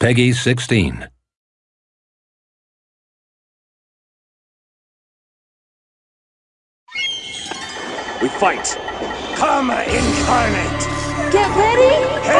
Peggy 16. We fight. Karma incarnate. Get ready! Hate!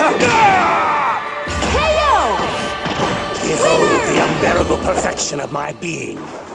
KO! The unbearable perfection of my being.